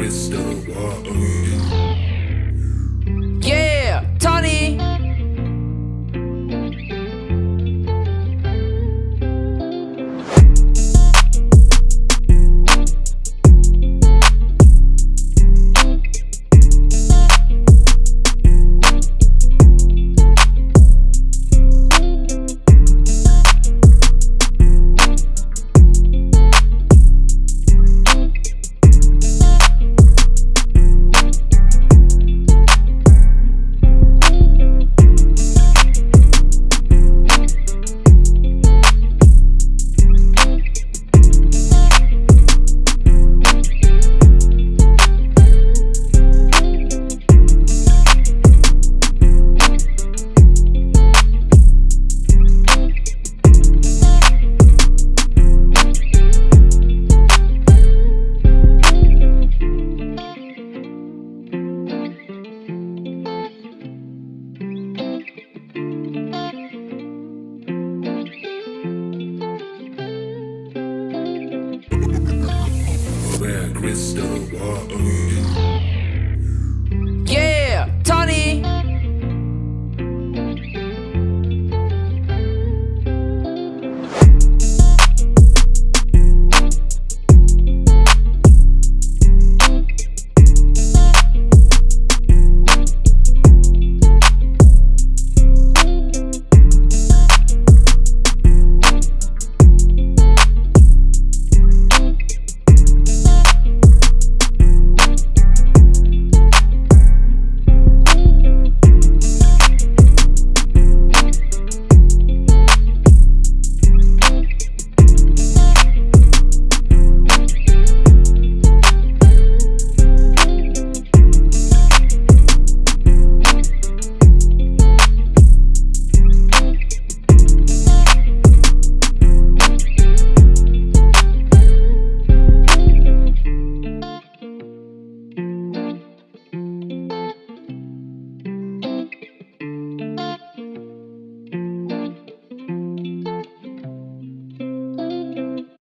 crystal ball. crystal water.